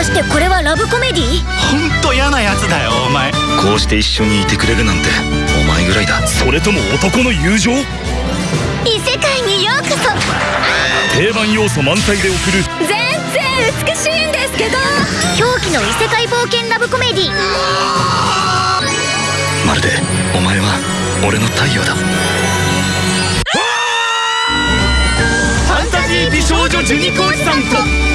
かしてこれはラブコメディほんと嫌なやつだよお前。こうして一緒にいてくれるなんてお前ぐらいだ。それとも男の友情？異世界にようこそ。定番要素満載で送る。全然美しいんですけど。狂気の異世界冒険ラブコメディまるでお前は俺の太陽だ。ファンタジー美少女ジュニコーチさんと